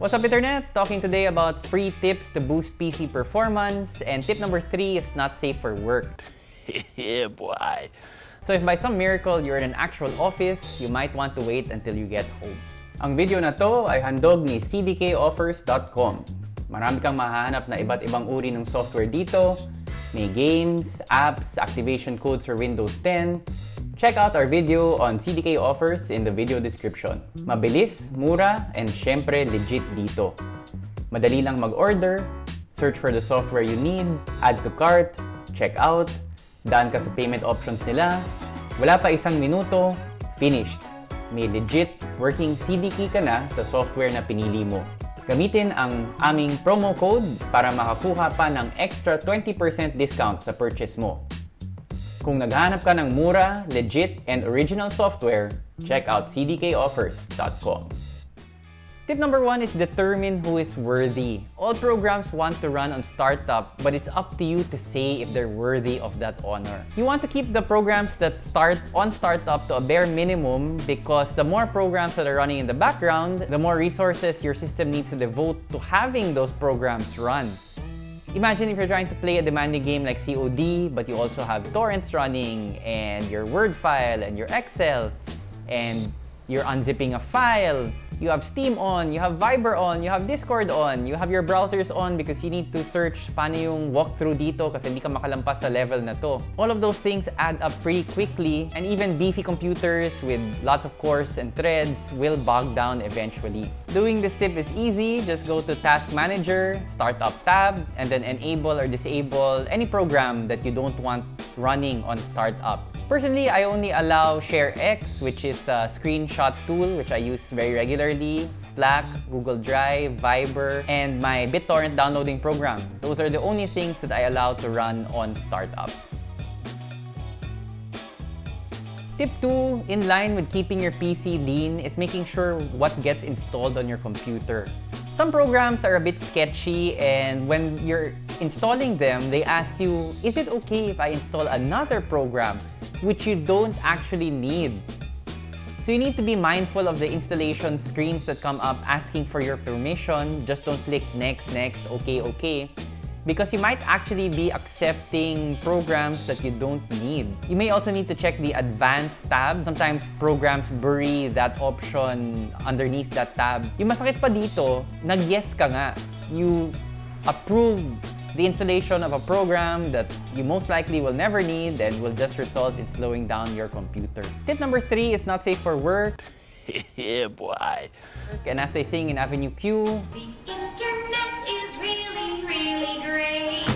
What's up Internet? Talking today about free tips to boost PC performance and tip number 3 is not safe for work. yeah, boy. So if by some miracle you're in an actual office, you might want to wait until you get home. Ang video na to ay handog ni cdkoffers.com. Marami kang mahahanap na iba't ibang uri ng software dito. May games, apps, activation codes for Windows 10, Check out our video on CDK offers in the video description. Mabilis, mura, and syempre legit dito. Madali lang mag-order, search for the software you need, add to cart, check out, daan ka sa payment options nila, wala pa isang minuto, finished. May legit working CD key ka na sa software na pinili mo. Gamitin ang aming promo code para makakuha pa ng extra 20% discount sa purchase mo. Kung naghanap ka ng mura, legit, and original software, check out cdkoffers.com. Tip number one is determine who is worthy. All programs want to run on startup, but it's up to you to say if they're worthy of that honor. You want to keep the programs that start on startup to a bare minimum because the more programs that are running in the background, the more resources your system needs to devote to having those programs run. Imagine if you're trying to play a demanding game like COD, but you also have torrents running, and your Word file, and your Excel, and you're unzipping a file, you have Steam on, you have Viber on, you have Discord on, you have your browsers on because you need to search paano yung walkthrough dito kasi hindi ka makalampas sa level na to. All of those things add up pretty quickly and even beefy computers with lots of cores and threads will bog down eventually. Doing this tip is easy. Just go to Task Manager, Startup tab, and then enable or disable any program that you don't want running on startup. Personally, I only allow ShareX, which is a screenshot tool which I use very regularly, Slack, Google Drive, Viber, and my BitTorrent downloading program. Those are the only things that I allow to run on startup. Tip 2, in line with keeping your PC lean, is making sure what gets installed on your computer. Some programs are a bit sketchy and when you're installing them, they ask you, is it okay if I install another program? Which you don't actually need. So you need to be mindful of the installation screens that come up asking for your permission. Just don't click next, next, okay, okay. Because you might actually be accepting programs that you don't need. You may also need to check the advanced tab. Sometimes programs bury that option underneath that tab. Yung masakit pa dito, nag-yes ka nga. You approve the installation of a program that you most likely will never need and will just result in slowing down your computer. Tip number three is not safe for work. yeah, boy. And as they sing in Avenue Q, The internet is really, really great.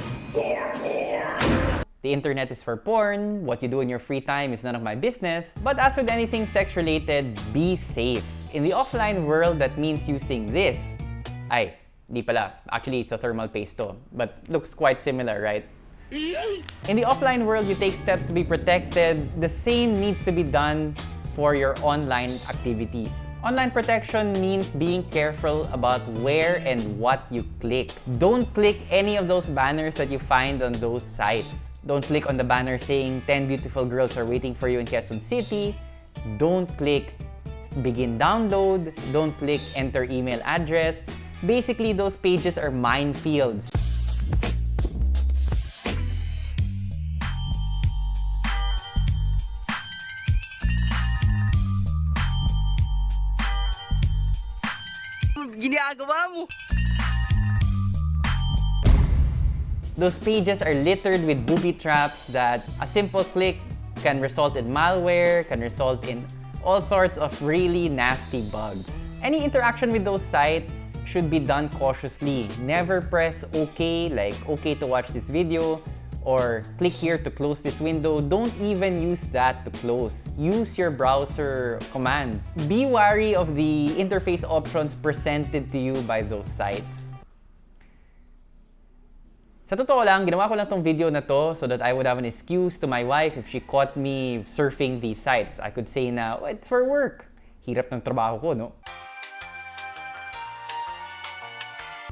The internet is for porn, what you do in your free time is none of my business, but as with anything sex-related, be safe. In the offline world, that means using this. Ay, Di pala. Actually, it's a thermal paste to. But looks quite similar, right? In the offline world, you take steps to be protected. The same needs to be done for your online activities. Online protection means being careful about where and what you click. Don't click any of those banners that you find on those sites. Don't click on the banner saying 10 beautiful girls are waiting for you in Quezon City. Don't click begin download. Don't click enter email address. Basically, those pages are minefields. Ginagawa mo! Those pages are littered with booby traps that a simple click can result in malware, can result in all sorts of really nasty bugs. Any interaction with those sites should be done cautiously. Never press OK, like OK to watch this video, or click here to close this window. Don't even use that to close. Use your browser commands. Be wary of the interface options presented to you by those sites. Sa totoo lang, ginawa ko lang tong video na to so that I would have an excuse to my wife if she caught me surfing these sites. I could say na, oh, it's for work. Hirap ng trabaho ko, no?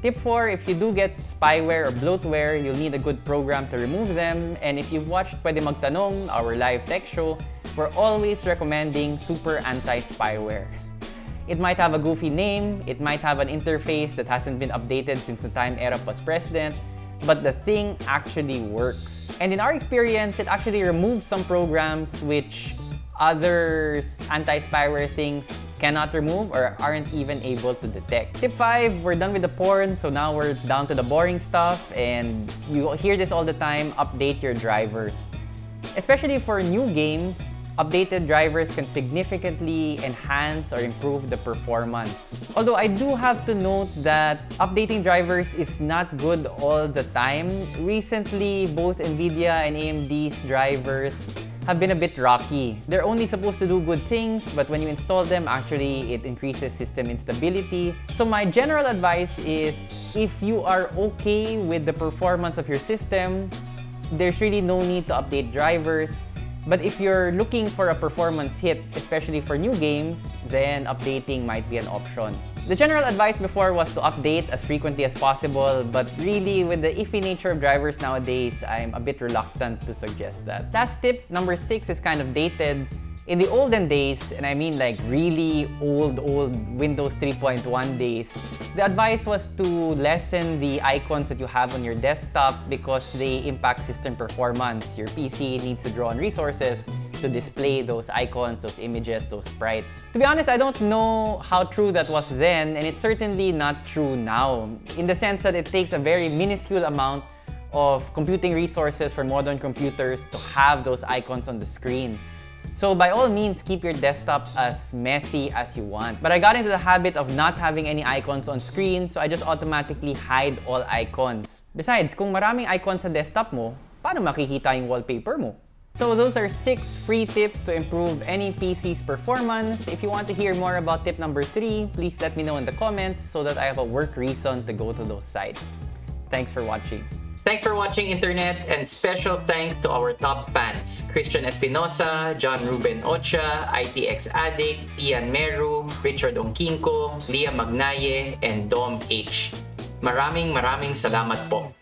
Tip 4, if you do get spyware or bloatware, you'll need a good program to remove them. And if you've watched Pwede Magtanong, our live tech show, we're always recommending Super Anti-Spyware. It might have a goofy name, it might have an interface that hasn't been updated since the time Erap was president, but the thing actually works. And in our experience, it actually removes some programs which other anti-spyware things cannot remove or aren't even able to detect. Tip 5, we're done with the porn, so now we're down to the boring stuff and you hear this all the time, update your drivers. Especially for new games, updated drivers can significantly enhance or improve the performance. Although I do have to note that updating drivers is not good all the time. Recently, both NVIDIA and AMD's drivers have been a bit rocky. They're only supposed to do good things, but when you install them, actually it increases system instability. So my general advice is if you are okay with the performance of your system, there's really no need to update drivers. But if you're looking for a performance hit, especially for new games, then updating might be an option. The general advice before was to update as frequently as possible, but really with the iffy nature of drivers nowadays, I'm a bit reluctant to suggest that. Last tip, number six, is kind of dated. In the olden days, and I mean like really old, old Windows 3.1 days, the advice was to lessen the icons that you have on your desktop because they impact system performance. Your PC needs to draw on resources to display those icons, those images, those sprites. To be honest, I don't know how true that was then, and it's certainly not true now, in the sense that it takes a very minuscule amount of computing resources for modern computers to have those icons on the screen. So by all means, keep your desktop as messy as you want. But I got into the habit of not having any icons on screen, so I just automatically hide all icons. Besides, kung maraming icons sa desktop mo, paano makikita yung wallpaper mo? So those are 6 free tips to improve any PC's performance. If you want to hear more about tip number 3, please let me know in the comments so that I have a work reason to go to those sites. Thanks for watching. Thanks for watching Internet and special thanks to our top fans, Christian Espinosa, John Ruben Ocha, ITX Addict, Ian Meru, Richard Ongkinko, Leah Magnaye, and Dom H. Maraming maraming salamat po.